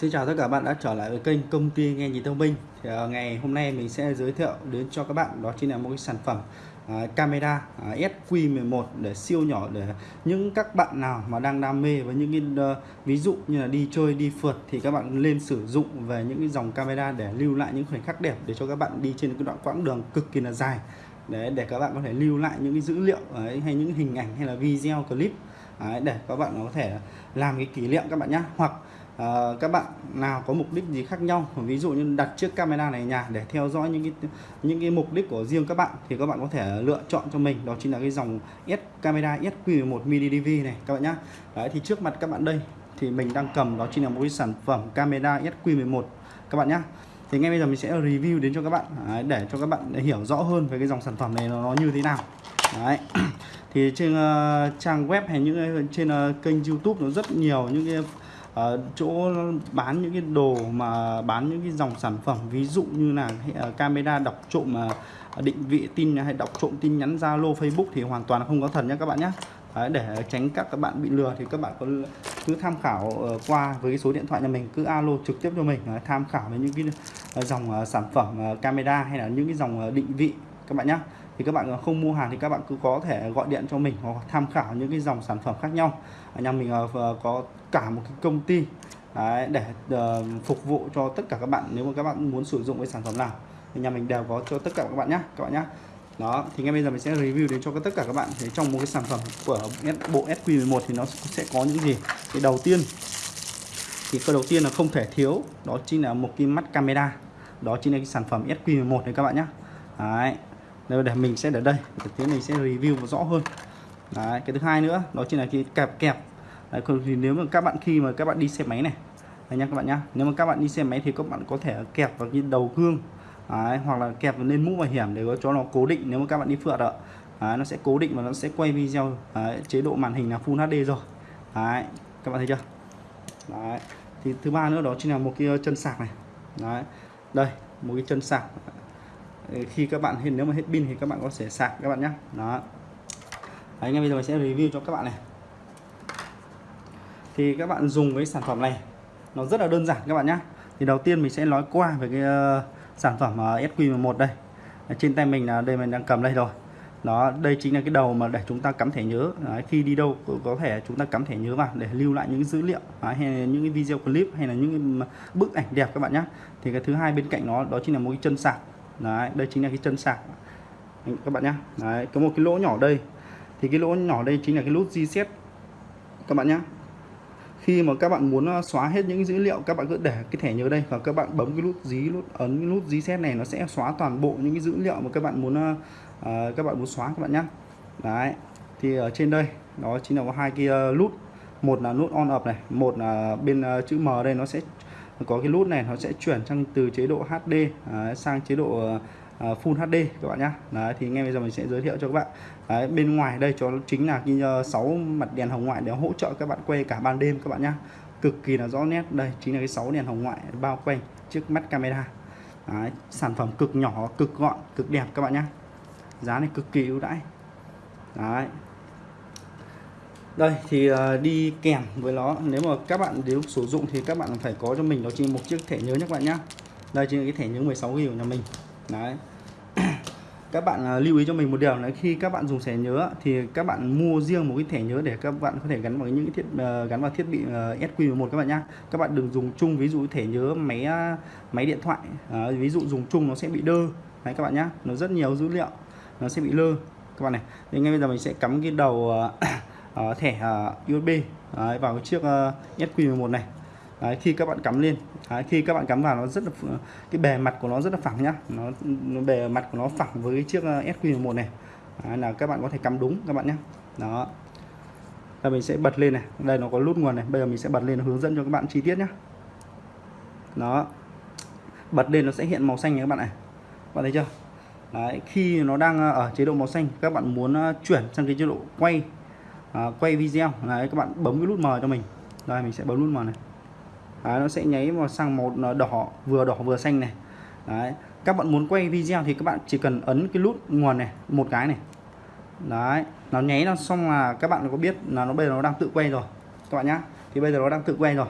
Xin chào tất cả các bạn đã trở lại với kênh công ty nghe nhìn thông minh. Thì uh, ngày hôm nay mình sẽ giới thiệu đến cho các bạn đó chính là một cái sản phẩm uh, camera à, uh, SQ11 để siêu nhỏ để những các bạn nào mà đang đam mê với những cái uh, ví dụ như là đi chơi đi phượt thì các bạn lên sử dụng về những cái dòng camera để lưu lại những khoảnh khắc đẹp để cho các bạn đi trên cái đoạn quãng đường cực kỳ là dài. Để để các bạn có thể lưu lại những cái dữ liệu ấy, hay những hình ảnh hay là video clip đấy, để các bạn có thể làm cái kỷ niệm các bạn nhé hoặc à, các bạn nào có mục đích gì khác nhau ví dụ như đặt chiếc camera này nhà để theo dõi những cái những cái mục đích của riêng các bạn thì các bạn có thể lựa chọn cho mình. Đó chính là cái dòng S camera SQ11 mini DV này các bạn nhá. Đấy thì trước mặt các bạn đây thì mình đang cầm đó chính là một cái sản phẩm camera SQ11 các bạn nhá. Thì ngay bây giờ mình sẽ review đến cho các bạn đấy, để cho các bạn hiểu rõ hơn về cái dòng sản phẩm này nó, nó như thế nào. Đấy thì trên uh, trang web hay những ờ, trên uh, kênh YouTube nó rất nhiều những cái uh, chỗ bán những cái đồ mà bán những cái dòng sản phẩm ví dụ như là uh, camera đọc trộm uh, định vị tin hay đọc trộm tin nhắn Zalo Facebook thì hoàn toàn không có thật nhé các bạn nhé Đấy, để tránh các các bạn bị lừa thì các bạn có cứ tham khảo qua với số điện thoại nhà mình cứ alo trực tiếp cho mình tham khảo với những cái dòng sản phẩm camera hay là những cái dòng định vị các bạn nhé thì các bạn không mua hàng thì các bạn cứ có thể gọi điện cho mình hoặc tham khảo những cái dòng sản phẩm khác nhau. Ở nhà mình ờ, có cả một cái công ty đấy, để uh, phục vụ cho tất cả các bạn nếu mà các bạn muốn sử dụng cái sản phẩm nào. Thì nhà mình đều có cho tất cả các bạn nhé các bạn nhé đó thì ngay bây giờ mình sẽ review đến cho tất cả các bạn thì trong một cái sản phẩm của bộ SQ11 thì nó sẽ có những gì? Thì đầu tiên thì cái đầu tiên là không thể thiếu đó chính là một cái mắt camera. Đó chính là cái sản phẩm SQ11 này các bạn nhé đấy đây để mình sẽ để đây. Thực tế mình sẽ review rõ hơn. Đấy cái thứ hai nữa đó chính là cái kẹp kẹp. Đấy, thì nếu mà các bạn khi mà các bạn đi xe máy này Đấy nha các bạn nhá nếu mà các bạn đi xe máy thì các bạn có thể kẹp vào cái đầu gương đấy, hoặc là kẹp lên mũ bảo hiểm để cho nó cố định nếu mà các bạn đi phượt ạ. Đấy, nó sẽ cố định và nó sẽ quay video đấy, chế độ màn hình là Full HD rồi. Đấy, các bạn thấy chưa? Đấy. thì thứ ba nữa đó chính là một cái ờ, chân sạc này. Đấy đây một cái chân sạc khi các bạn nếu mà hết pin thì các bạn có thể sạc các bạn nhé. Đó. Đấy, ngay bây giờ mình sẽ review cho các bạn này. Thì các bạn dùng cái sản phẩm này nó rất là đơn giản các bạn nhé. Thì đầu tiên mình sẽ nói qua về cái uh, sản phẩm uh, SQ11 đây. Trên tay mình là đây mình đang cầm đây rồi. Đó đây chính là cái đầu mà để chúng ta cắm thẻ nhớ. Đấy, khi đi đâu có thể chúng ta cắm thẻ nhớ vào để lưu lại những dữ liệu Đấy, hay là những cái video clip hay là những bức ảnh đẹp các bạn nhé. Thì cái thứ hai bên cạnh nó đó chính là một cái chân sạc đấy đây chính là cái chân sạc. Các bạn nhé đấy có một cái lỗ nhỏ đây. Thì cái lỗ nhỏ đây chính là cái nút reset các bạn nhé khi mà các bạn muốn ờ, xóa hết những dữ liệu các bạn cứ để cái thẻ nhớ đây và các bạn bấm cái nút dí nút ấn cái nút reset này nó sẽ xóa toàn bộ những cái dữ liệu mà các bạn muốn uh, các bạn muốn xóa các bạn nhé đấy thì ở trên đây đó chính là có hai cái nút. Một là nút on up này một là bên uh, chữ M đây nó sẽ có cái nút này nó sẽ chuyển sang từ chế độ HD à, sang chế độ Uh, Full HD các bạn nhé Đấy, thì ngay bây giờ mình sẽ giới thiệu cho các bạn. Đấy, bên ngoài đây cho chính là cái ờ, 6 mặt đèn hồng ngoại để hỗ trợ các bạn quay cả ban đêm các bạn nhé cực kỳ là rõ nét. Đây chính là cái 6 đèn hồng ngoại bao quanh trước mắt camera. Đấy, sản phẩm cực nhỏ cực gọn cực đẹp các bạn nhé giá này cực kỳ ưu đãi. Đấy, đây, thì à, đi kèm với nó. Nếu mà các bạn nếu sử dụng thì các bạn phải có cho mình, đó chính một chiếc thẻ nhớ nhé các bạn nhé đây chính là cái thẻ nhớ 16 GB của nhà mình. Đấy. Các bạn à, lưu ý cho mình một điều là khi các bạn dùng thẻ nhớ thì các bạn mua riêng một cái thẻ nhớ để các bạn có thể gắn vào những cái thiết à, gắn vào thiết bị SQ11 các bạn nhé các bạn đừng dùng chung, ví dụ thẻ nhớ máy máy điện thoại. Ví dụ dùng chung nó sẽ bị đơ. Đấy, các bạn nhé nó rất nhiều dữ liệu. Nó sẽ bị lơ. Các bạn này, thì ngay bây giờ mình sẽ cắm cái đầu uh, thẻ ờ, uh, USB đấy, vào cái chiếc ờ, uh, SQ11 này. Đấy, khi các bạn cắm lên. Đấy, khi các bạn cắm vào nó rất là cái bề mặt của nó rất là phẳng nhá. Nó, nó bề mặt của nó phẳng với cái chiếc uh, SQ11 này. Đấy, là các bạn có thể cắm đúng các bạn nhé đó. Là mình sẽ bật lên này. Đây nó có nút nguồn này. Bây giờ mình sẽ bật lên hướng dẫn cho các bạn chi tiết nhé đó. Bật lên nó sẽ hiện màu xanh này các bạn này. Bạn thấy chưa? Đấy, khi nó đang ở chế độ màu xanh các bạn muốn chuyển sang cái chế độ quay à, quay video. Đấy các bạn bấm cái nút mờ cho mình. Đây mình sẽ bấm nút mờ này. Đấy, nó sẽ nháy vào sang màu đỏ vừa đỏ vừa xanh này. Đấy các bạn muốn quay video thì các bạn chỉ cần ấn cái nút nguồn này một cái này. Đấy nó nháy nó xong là các bạn có biết là nó bây giờ nó đang tự quay rồi các bạn nhá. Thì bây giờ nó đang tự quay rồi.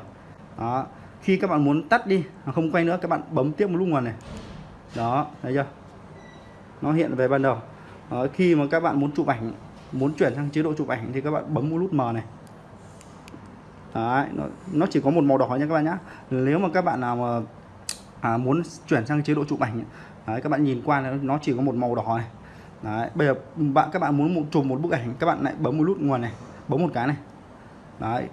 Đó khi các bạn muốn tắt đi không quay nữa các bạn bấm tiếp một lúc nguồn này. Đó thấy chưa? Nó hiện về ban đầu. Đó, khi mà các bạn muốn chụp ảnh muốn chuyển sang chế độ chụp ảnh thì các bạn bấm một nút M này. Đấy, nó, nó chỉ có một màu đỏ nha các bạn nhé nếu mà các bạn nào mà à, muốn chuyển sang chế độ chụp ảnh đấy, các bạn nhìn qua nó chỉ có một màu đỏ này. Đấy, bây giờ bạn các bạn muốn một chụp một bức ảnh các bạn lại bấm một nút nguồn này bấm một cái này. Đấy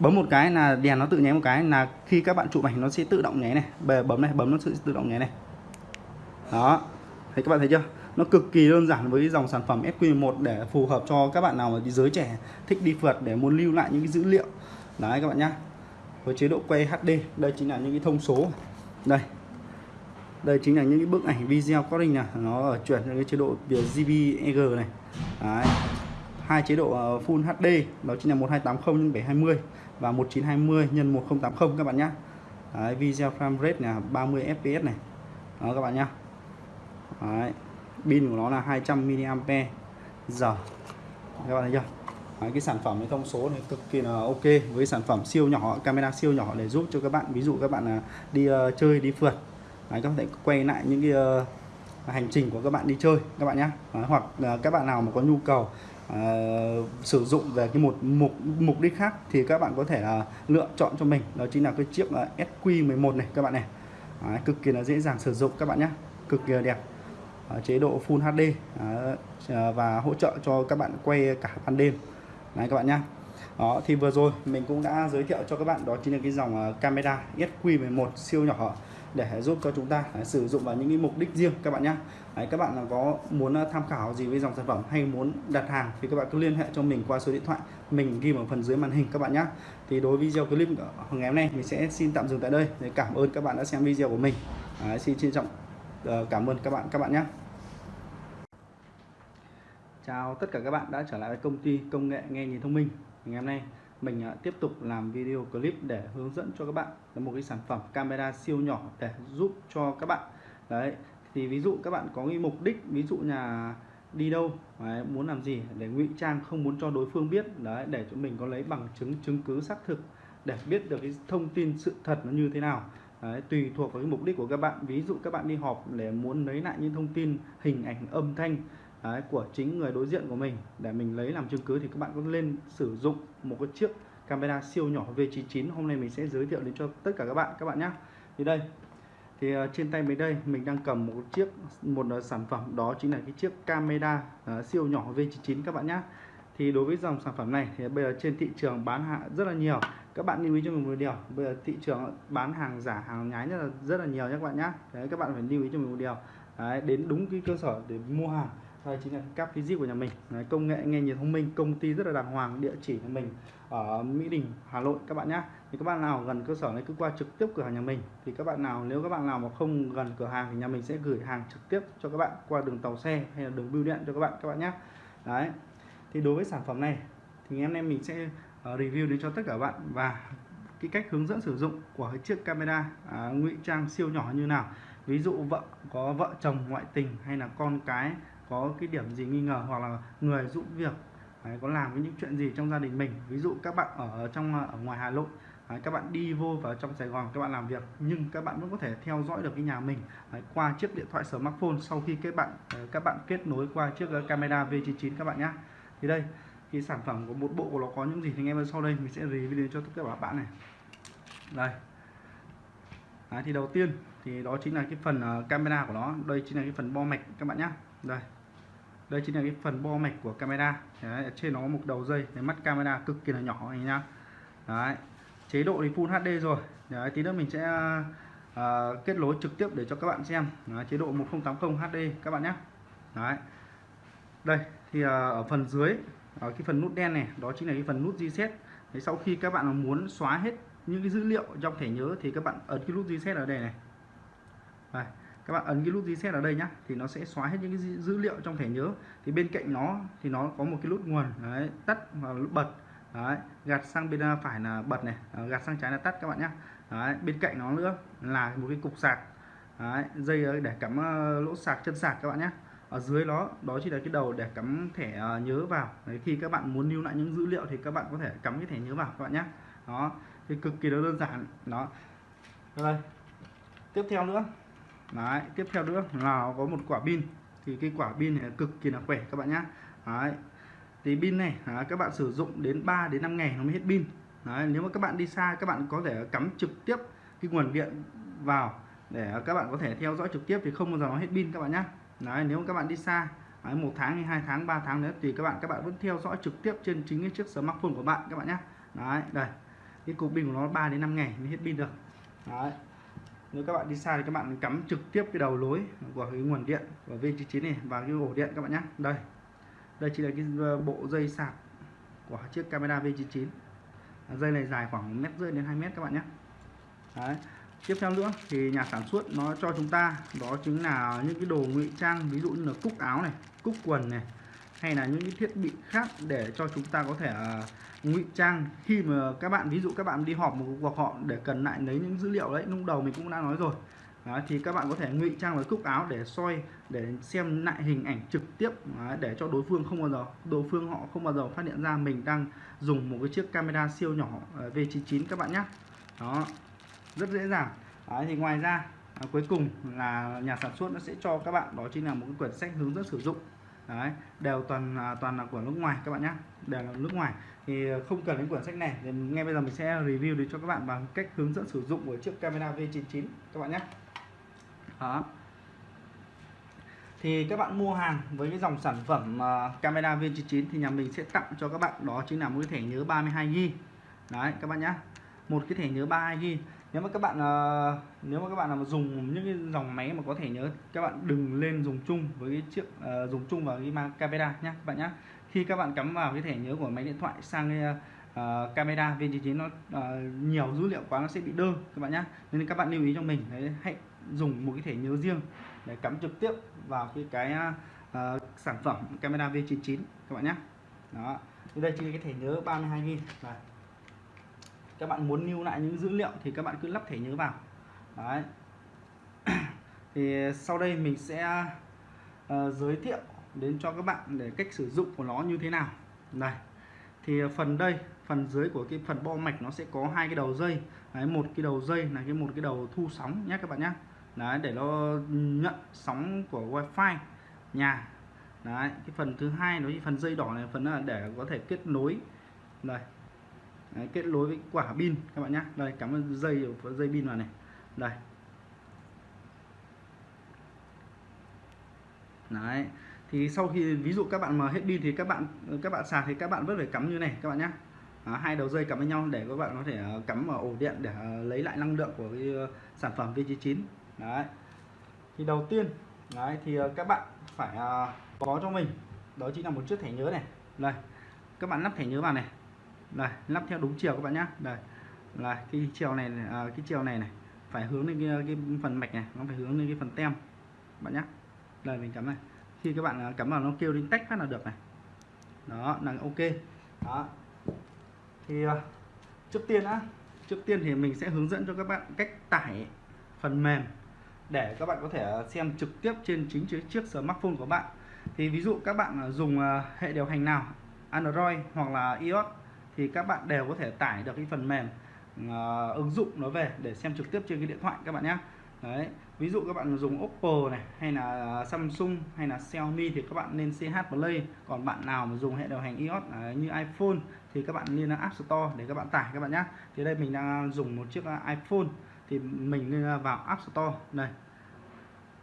bấm một cái là đèn nó tự nháy một cái là khi các bạn chụp ảnh nó sẽ tự động nháy này. Bây giờ bấm này bấm nó sẽ tự động nháy này. Đó thấy các bạn thấy chưa? Nó cực kỳ đơn giản với dòng sản phẩm SQ1 để phù hợp cho các bạn nào mà giới trẻ thích đi phượt để muốn lưu lại những cái dữ liệu. Đấy các bạn nhá. Với chế độ quay HD đây chính là những cái thông số. Đây. Đây chính là những cái bức ảnh video có hình này nó ở chuyển sang cái chế độ JPEG này. Đấy. hai chế độ ờ, Full HD đó chính là 1280 x 720 và 1920 x 1080 các bạn nhé đấy, video frame rate là 30 fps này. Đó các bạn nhá. Đấy pin của nó là 200 mAh. Giờ các bạn thấy chưa? Đấy, cái sản phẩm cái thông số này cực kỳ là ok. Với sản phẩm siêu nhỏ camera siêu nhỏ để giúp cho các bạn. Ví dụ các bạn là đi uh, chơi đi phượt. Đấy, các bạn thể quay lại những cái uh, hành trình của các bạn đi chơi các bạn nhé hoặc uh, các bạn nào mà có nhu cầu uh, sử dụng về cái một mục mục đích khác thì các bạn có thể là lựa chọn cho mình. Đó chính là cái chiếc uh, SQ11 này các bạn này. Đấy, cực kỳ là dễ dàng sử dụng các bạn nhé cực kỳ là đẹp. Ờ, chế độ Full HD ờ, và hỗ trợ cho các bạn quay cả ban đêm. Này các bạn nhé. đó thì vừa rồi mình cũng đã giới thiệu cho các bạn đó chính là cái dòng ờ, camera SQ11 siêu nhỏ để giúp cho chúng ta đấy, sử dụng vào những cái mục đích riêng các bạn nhé đấy, các bạn có muốn tham khảo gì với dòng sản phẩm hay muốn đặt hàng thì các bạn cứ liên hệ cho mình qua số điện thoại. Mình ghi ở phần dưới màn hình các bạn nhé thì đối với video clip ngày hôm nay mình sẽ xin tạm dừng tại đây. Để cảm ơn các bạn đã xem video của mình. Đấy, xin trân trọng. Ờ, cảm ơn các bạn các bạn nhé. Chào tất cả các bạn đã trở lại với công ty công nghệ nghe nhìn thông minh. Ngày hôm nay mình ờ, tiếp tục làm video clip để hướng dẫn cho các bạn là một cái sản phẩm camera siêu nhỏ để giúp cho các bạn. Đấy thì ví dụ các bạn có cái mục đích ví dụ nhà đi đâu đấy, muốn làm gì để ngụy trang không muốn cho đối phương biết đấy để cho mình có lấy bằng chứng chứng cứ xác thực để biết được cái thông tin sự thật nó như thế nào. Đấy, tùy thuộc vào cái mục đích của các bạn. Ví dụ các bạn đi họp để muốn lấy lại những thông tin hình ảnh âm thanh đấy, của chính người đối diện của mình để mình lấy làm chứng cứ thì các bạn có lên sử dụng một cái chiếc camera siêu nhỏ V99 hôm nay mình sẽ giới thiệu đến cho tất cả các bạn các bạn nhé thì đây thì uh, trên tay mình đây mình đang cầm một chiếc một uh, sản phẩm. Đó chính là cái chiếc camera uh, siêu nhỏ V99 các bạn nhé thì đối với dòng sản phẩm này thì bây giờ trên thị trường bán hàng rất là nhiều. Các bạn lưu ý cho mình một điều bây giờ thị trường bán hàng giả hàng nhái rất là rất là nhiều nhé các bạn nhé. Đấy các bạn phải lưu ý cho mình một điều. Đấy, đến đúng cái cơ sở để mua hàng đây chính là các physics của nhà mình. Đấy, công nghệ nghe nhìn thông minh công ty rất là đàng hoàng địa chỉ của mình ở Mỹ Đình Hà Nội các bạn nhé. Thì các bạn nào gần cơ sở này cứ qua trực tiếp cửa hàng nhà mình. Thì các bạn nào nếu các bạn nào mà không gần cửa hàng thì nhà mình sẽ gửi hàng trực tiếp cho các bạn qua đường tàu xe hay là đường bưu điện cho các bạn các bạn nhé. Đấy thì đối với sản phẩm này thì em em mình sẽ ờ, review đến cho tất cả các bạn và cái cách hướng dẫn sử dụng của cái chiếc camera à, ngụy trang siêu nhỏ như nào. Ví dụ vợ có vợ chồng ngoại tình hay là con cái có cái điểm gì nghi ngờ hoặc là người giúp việc đấy, có làm với những chuyện gì trong gia đình mình. Ví dụ các bạn ở trong ờ, ở ngoài Hà Nội đấy, các bạn đi vô vào trong Sài Gòn các bạn làm việc nhưng các bạn vẫn có thể theo dõi được cái nhà mình đấy, qua chiếc điện thoại smartphone sau khi các bạn ờ, các bạn kết nối qua chiếc camera V99 các bạn nhé thì đây cái sản phẩm của một bộ của nó có những gì thì anh bên sau đây mình sẽ review cho tất cả các bạn này. Đây. Đấy, thì đầu tiên thì đó chính là cái phần uh, camera của nó. Đây chính là cái phần bo mạch các bạn nhé đây. Đây chính là cái phần bo mạch của camera. Đấy, trên nó có một đầu dây cái mắt camera cực kỳ là nhỏ này nhá. Đấy. chế độ thì Full HD rồi. Đấy, tí nữa mình sẽ uh, kết nối trực tiếp để cho các bạn xem. Đấy, chế độ 1080 HD các bạn nhé Đấy. đây thì à, ở phần dưới ở cái phần nút đen này đó chính là cái phần nút reset. Thì sau khi các bạn muốn xóa hết những cái dữ liệu trong thẻ nhớ thì các bạn ấn cái nút reset ở đây này. Đây các bạn ấn cái nút reset ở đây nhá thì nó sẽ xóa hết những cái dữ liệu trong thẻ nhớ. Thì bên cạnh nó thì nó có một cái nút nguồn đấy, tắt và nút bật. Đấy, gạt sang bên à, phải là bật này gạt sang trái là tắt các bạn nhé đấy, bên cạnh nó nữa là một cái cục sạc. Đấy, dây để cắm lỗ sạc chân sạc các bạn nhé ở dưới nó đó chỉ là cái đầu để cắm thẻ ờ, nhớ vào. Đấy, khi các bạn muốn lưu lại những dữ liệu thì các bạn có thể cắm cái thẻ nhớ vào các bạn nhé đó thì cực kỳ đơn giản. Đó. Rồi tiếp theo nữa. Đấy tiếp theo nữa là có một quả pin. Thì cái quả pin này cực kỳ là khỏe các bạn nhé đấy. Thì pin này à, các bạn sử dụng đến 3 đến 5 ngày nó mới hết pin. Đấy, nếu mà các bạn đi xa các bạn có thể cắm trực tiếp cái nguồn điện vào để các bạn có thể theo dõi trực tiếp thì không bao giờ nó hết pin các bạn nhé đấy, nếu các bạn đi xa đấy, một tháng hay hai tháng 3 tháng nữa thì các bạn các bạn vẫn theo dõi trực tiếp trên chính cái chiếc smartphone của bạn các bạn nhé đấy đây cái cục pin của nó 3 đến 5 ngày mới hết pin được. Đấy nếu các bạn đi xa thì các bạn cắm trực tiếp cái đầu lối của cái nguồn điện của V99 này vào cái ổ điện các bạn nhé đây đây chỉ là cái ờ, bộ dây sạc của chiếc camera V99 dây này dài khoảng mét rưỡi đến 2 mét các bạn nhé Đấy tiếp theo nữa thì nhà sản xuất nó cho chúng ta đó chính là những cái đồ ngụy trang ví dụ như là cúc áo này cúc quần này hay là những cái thiết bị khác để cho chúng ta có thể à, ngụy trang. Khi mà các bạn ví dụ các bạn đi họp một cuộc họp để cần lại lấy những dữ liệu đấy lúc đầu mình cũng đã nói rồi. Đó, thì các bạn có thể ngụy trang với cúc áo để soi để xem lại hình ảnh trực tiếp đó, để cho đối phương không bao giờ đối phương họ không bao giờ phát hiện ra mình đang dùng một cái chiếc camera siêu nhỏ à, V99 các bạn nhé đó rất dễ dàng. Đấy, thì ngoài ra à, cuối cùng là nhà sản xuất nó sẽ cho các bạn đó chính là một cái quyển sách hướng dẫn sử dụng. Đấy đều toàn à, toàn là của nước ngoài các bạn nhé đều là nước ngoài. Thì à, không cần đến quyển sách này thì ngay bây giờ mình sẽ review để cho các bạn bằng cách hướng dẫn sử dụng của chiếc camera V99 các bạn nhé đó. Thì các bạn mua hàng với cái dòng sản phẩm uh, camera V99 thì nhà mình sẽ tặng cho các bạn đó chính là một cái thẻ nhớ 32GB đấy các bạn nhé một cái thẻ nhớ 32GB nếu mà các bạn uh, nếu mà các bạn nào dùng những cái dòng máy mà có thể nhớ các bạn đừng lên dùng chung với cái chiếc uh, dùng chung vào cái mang camera nhé các bạn nhé khi các bạn cắm vào cái thẻ nhớ của máy điện thoại sang cái uh, camera V99 nó uh, nhiều dữ liệu quá nó sẽ bị đơ các bạn nhé nên các bạn lưu ý cho mình đấy hãy dùng một cái thẻ nhớ riêng để cắm trực tiếp vào cái cái uh, sản phẩm camera V99 các bạn nhé đó đây chỉ là cái thẻ nhớ 32GB này các bạn muốn lưu lại những dữ liệu thì các bạn cứ lắp thẻ nhớ vào. Đấy. Thì sau đây mình sẽ uh, giới thiệu đến cho các bạn để cách sử dụng của nó như thế nào. Này thì phần đây phần dưới của cái phần bo mạch nó sẽ có hai cái đầu dây. Đấy, một cái đầu dây là cái một cái đầu thu sóng nhé các bạn nhé. Đấy để nó nhận sóng của wifi nhà. Đấy cái phần thứ hai nó phần dây đỏ này phần là để có thể kết nối. Đây đấy, kết nối với quả pin các bạn nhé đây cắm dây dây pin vào này. Đây. Đấy thì sau khi ví dụ các bạn mà hết pin thì các bạn các bạn sạc thì các bạn vẫn phải cắm như này các bạn nhé à, hai đầu dây cắm với nhau để các bạn có thể ờ, cắm vào ổ điện để ờ, lấy lại năng lượng của cái ờ, sản phẩm V99 đấy. Thì đầu tiên đấy thì các bạn phải có cho mình. Đó chính là một chiếc thẻ nhớ này. Đây các bạn lắp thẻ nhớ vào này đây lắp theo đúng chiều các bạn nhé đây là cái chiều này à, cái chiều này này phải hướng lên cái, à, cái phần mạch này nó phải hướng lên cái phần tem bạn nhé đây mình cắm này. Khi các bạn à, cắm vào nó kêu đến tách phát là được này. Đó là ok. Đó. Thì à, trước tiên á trước tiên thì mình sẽ hướng dẫn cho các bạn cách tải phần mềm để các bạn có thể xem trực tiếp trên chính chiếc smartphone của bạn. Thì ví dụ các bạn dùng hệ điều hành nào Android hoặc là iOS thì các bạn đều có thể tải được cái phần mềm uh, ứng dụng nó về để xem trực tiếp trên cái điện thoại các bạn nhé đấy ví dụ các bạn dùng Oppo này hay là Samsung hay là Xiaomi thì các bạn nên CH Play. Còn bạn nào mà dùng hệ điều hành iOS uh, như iPhone thì các bạn nên App Store để các bạn tải các bạn nhé thì đây mình đang dùng một chiếc à, iPhone thì mình nên vào App Store. Đây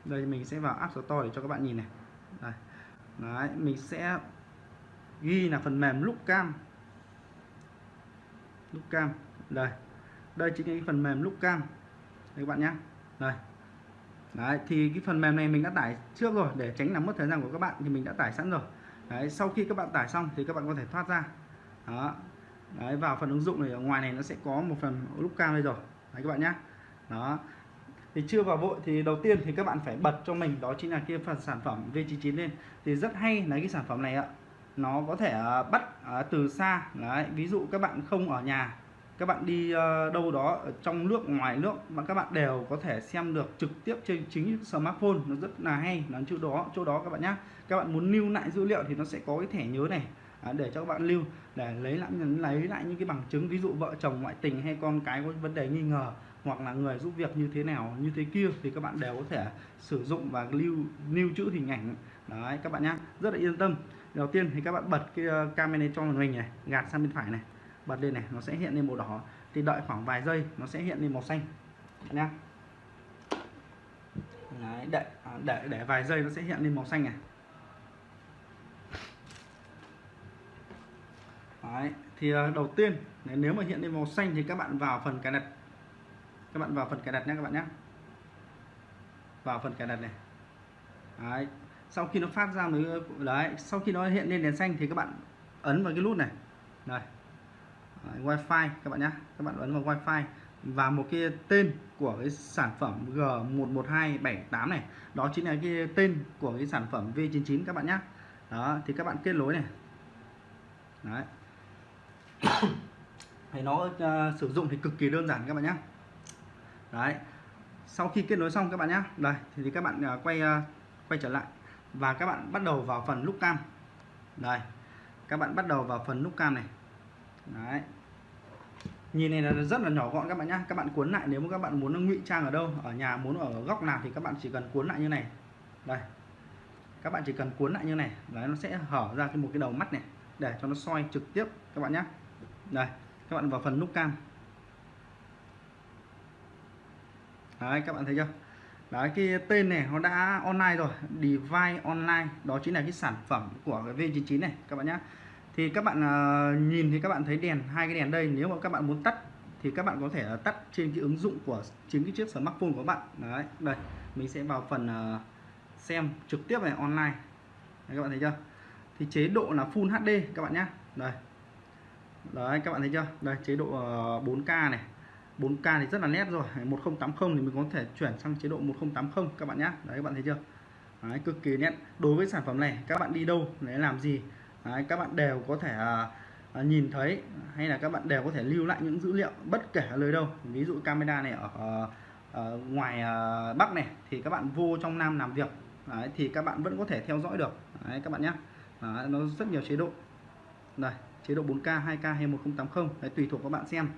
đây mình sẽ vào App Store để cho các bạn nhìn này. Đây. Đấy, mình sẽ ghi là phần mềm lúc lúc cam. Đây. Đây chính là cái phần mềm lúc cam. Đây các bạn nhé. Đây. Đấy, thì cái phần mềm này mình đã tải trước rồi, để tránh làm mất thời gian của các bạn thì mình đã tải sẵn rồi. Đấy, sau khi các bạn tải xong thì các bạn có thể thoát ra. Đó. Đấy, vào phần ứng dụng này, ở ngoài này nó sẽ có một phần lúc cam đây rồi. Đấy các bạn nhé. Đó. Thì chưa vào vội thì đầu tiên thì các bạn phải bật cho mình, đó chính là kia phần sản phẩm V99 lên. Thì rất hay là cái sản phẩm này ạ nó có thể à, bắt à, từ xa. Đấy, ví dụ các bạn không ở nhà, các bạn đi ờ, đâu đó ở trong nước, ngoài nước mà các bạn đều có thể xem được trực tiếp trên chính smartphone, nó rất là hay. Nó chỗ đó chỗ đó các bạn nhé các bạn muốn lưu lại dữ liệu thì nó sẽ có cái thẻ nhớ này à, để cho các bạn lưu, để lấy lại lấy lại những cái bằng chứng, ví dụ vợ chồng ngoại tình hay con cái có vấn đề nghi ngờ hoặc là người giúp việc như thế nào, như thế kia thì các bạn đều có thể sử dụng và lưu lưu trữ hình ảnh. Đấy, các bạn nhé rất là yên tâm đầu tiên thì các bạn bật cái ờ, camera trong cho mình này gạt sang bên phải này bật lên này nó sẽ hiện lên màu đỏ. Thì đợi khoảng vài giây nó sẽ hiện lên màu xanh. Nhá. Đấy, để, à, để để vài giây nó sẽ hiện lên màu xanh này. Đấy, thì ờ, đầu tiên nếu mà hiện lên màu xanh thì các bạn vào phần cài đặt. Các bạn vào phần cài đặt nhé các bạn nhé vào phần cài đặt này. Đấy sau khi nó phát ra mới đấy sau khi nó hiện lên đèn xanh thì các bạn ấn vào cái nút này. Này wifi các bạn nhé các bạn ấn vào wifi. Và một cái tên của cái sản phẩm G112778 này đó chính là cái tên của cái sản phẩm V99 các bạn nhé đó thì các bạn kết nối này. Đấy. Thì nó uh, sử dụng thì cực kỳ đơn giản các bạn nhé đấy. Sau khi kết nối xong các bạn nhé đây thì các bạn uh, quay uh, quay trở lại và các bạn bắt đầu vào phần nút cam. Đây, các bạn bắt đầu vào phần nút cam này. Đấy. Nhìn này là rất là nhỏ gọn các bạn nhé các bạn cuốn lại, nếu mà các bạn muốn ngụy trang ở đâu, ở nhà, muốn ở góc nào thì các bạn chỉ cần cuốn lại như này. Đây. Các bạn chỉ cần cuốn lại như này. Đấy, nó sẽ hở ra cái một cái đầu mắt này, để cho nó soi trực tiếp, các bạn nhé đây, các bạn vào phần nút cam. Đấy, các bạn thấy chưa? Đấy cái tên này nó đã online rồi device online. Đó chính là cái sản phẩm của cái V99 này các bạn nhé thì các bạn uh, nhìn thì các bạn thấy đèn hai cái đèn đây. Nếu mà các bạn muốn tắt thì các bạn có thể uh, tắt trên cái ứng dụng của chính cái chiếc smartphone của bạn. Đấy đây mình sẽ vào phần uh, xem trực tiếp này online. Đấy, các bạn thấy chưa? Thì chế độ là Full HD các bạn nhé đây. Đấy các bạn thấy chưa? Đây chế độ ờ, 4K này. 4K thì rất là nét rồi. 1080 thì mình có thể chuyển sang chế độ 1080 các bạn nhé đấy các bạn thấy chưa? Đấy, cực kỳ nét. Đối với sản phẩm này các bạn đi đâu để làm gì? Đấy, các bạn đều có thể à, à, nhìn thấy hay là các bạn đều có thể lưu lại những dữ liệu bất kể ở nơi đâu. Ví dụ camera này ở, ở ngoài à, Bắc này thì các bạn vô trong Nam làm việc. Đấy, thì các bạn vẫn có thể theo dõi được. Đấy, các bạn nhé đấy, nó rất nhiều chế độ. Đây chế độ 4K 2K hay 1080 đấy, tùy thuộc các bạn xem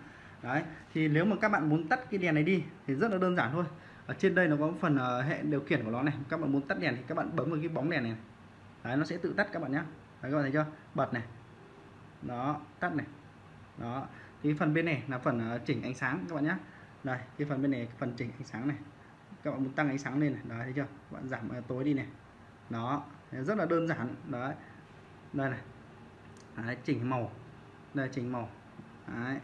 đấy thì nếu mà các bạn muốn tắt cái đèn này đi thì rất là đơn giản thôi. Ở trên đây nó có phần uh, hệ điều khiển của nó này. Các bạn muốn tắt đèn thì các bạn bấm vào cái bóng đèn này. Đấy nó sẽ tự tắt các bạn nhé đấy các bạn thấy chưa? Bật này. Đó tắt này. Đó. Thì phần bên này là phần uh, chỉnh ánh sáng các bạn nhé đây cái phần bên này phần chỉnh ánh sáng này. Các bạn muốn tăng ánh sáng lên này. Đấy thấy chưa? Các bạn giảm uh, tối đi này. Đó rất là đơn giản. Đấy. Đây này. Đấy, chỉnh màu. Đây chỉnh màu. Đấy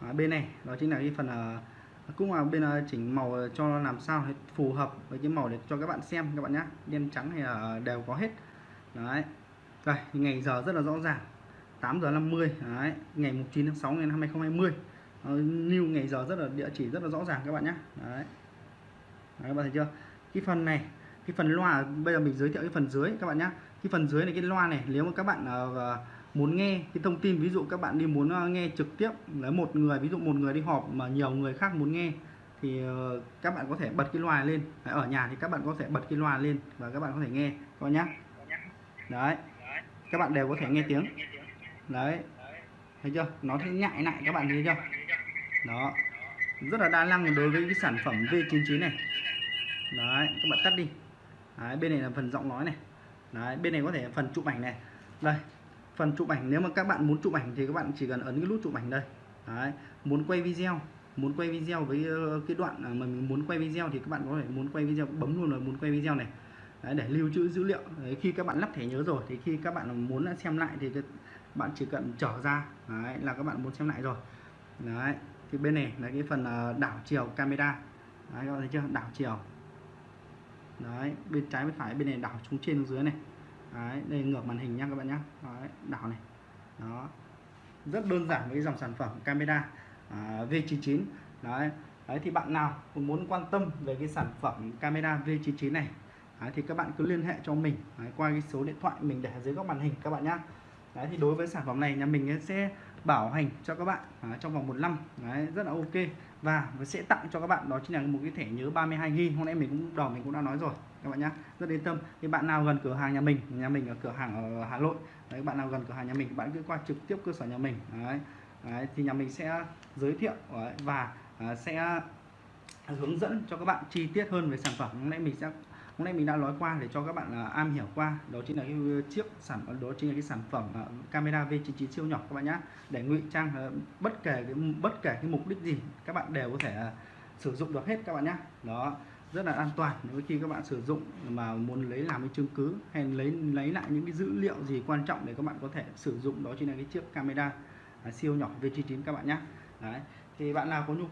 à, bên này đó chính là cái phần uh, cũng là bên uh, chỉnh màu cho làm sao phù hợp với cái màu để cho các bạn xem các bạn nhé đen trắng thì uh, đều có hết. Đấy. Rồi ngày giờ rất là rõ ràng. 8 giờ 50 đấy. Ngày 9 tháng 6 ngày năm 2020 uh, new ngày giờ rất là địa chỉ rất là rõ ràng các bạn nhé đấy. đấy các bạn thấy chưa? Cái phần này cái phần loa bây giờ mình giới thiệu cái phần dưới các bạn nhé cái phần dưới này cái loa này nếu mà các bạn uh, muốn nghe cái thông tin ví dụ các bạn đi muốn ờ, nghe trực tiếp lấy một người ví dụ một người đi họp mà nhiều người khác muốn nghe thì ờ, các bạn có thể bật cái loa lên. Ở nhà thì các bạn có thể bật cái loa lên và các bạn có thể nghe các nhá. Nhé đấy các bạn đều có thể nghe tiếng. Đấy. Thấy chưa? Nó thấy nhại lại các bạn thấy chưa? Đó. Rất là đa năng đối với cái sản phẩm V99 này. Đấy các bạn tắt đi. Đấy, bên này là phần giọng nói này. Đấy bên này có thể phần chụp ảnh này. Đây phần chụp ảnh nếu mà các bạn muốn chụp ảnh thì các bạn chỉ cần ấn cái nút chụp ảnh đây. Đấy. muốn quay video muốn quay video với ờ, cái đoạn mà mình muốn quay video thì các bạn có thể muốn quay video bấm luôn là muốn quay video này. Đấy, để lưu trữ dữ liệu. Đấy, khi các bạn lắp thẻ nhớ rồi thì khi các bạn muốn xem lại thì bạn chỉ cần trở ra. Đấy, là các bạn muốn xem lại rồi. Đấy thì bên này là cái phần ờ, đảo chiều camera. Đấy, các bạn thấy chưa? Đảo chiều. Đấy bên trái bên phải bên này đảo xuống trên xuống dưới này đấy, đây ngược màn hình nha các bạn nhé đấy, đảo này. Đó. Rất đơn giản với dòng sản phẩm camera à, V99 đấy đấy thì bạn nào muốn quan tâm về cái sản phẩm camera V99 này đấy, thì các bạn cứ liên hệ cho mình đấy, qua cái số điện thoại mình để dưới góc màn hình các bạn nhé đấy thì đối với sản phẩm này nhà mình sẽ bảo hành cho các bạn à, trong vòng một năm. Đấy, rất là ok. Và sẽ tặng cho các bạn đó chính là một cái thẻ nhớ 32 GB hôm nay mình cũng đầu mình cũng đã nói rồi các bạn nhé rất yên tâm. Thì bạn nào gần cửa hàng nhà mình nhà mình ở cửa hàng ở Hà Nội đấy bạn nào gần cửa hàng nhà mình bạn cứ qua trực tiếp cơ sở nhà mình đấy, đấy thì nhà mình sẽ giới thiệu đấy, và à, sẽ hướng dẫn cho các bạn chi tiết hơn về sản phẩm. Hôm nay mình sẽ hôm nay mình đã nói qua để cho các bạn là am hiểu qua. Đó chính là cái ờ, chiếc sản phẩm đó chính là cái sản phẩm à, camera V99 siêu nhỏ các bạn nhé để ngụy trang ờ, bất kể cái bất kể cái mục đích gì các bạn đều có thể à, sử dụng được hết các bạn nhé đó rất là an toàn nếu khi các bạn sử dụng mà muốn lấy làm cái chứng cứ hay lấy lấy lại những cái dữ liệu gì quan trọng để các bạn có thể sử dụng đó chính là cái chiếc camera à, siêu nhỏ V99 các bạn nhé Đấy. thì bạn nào có nhu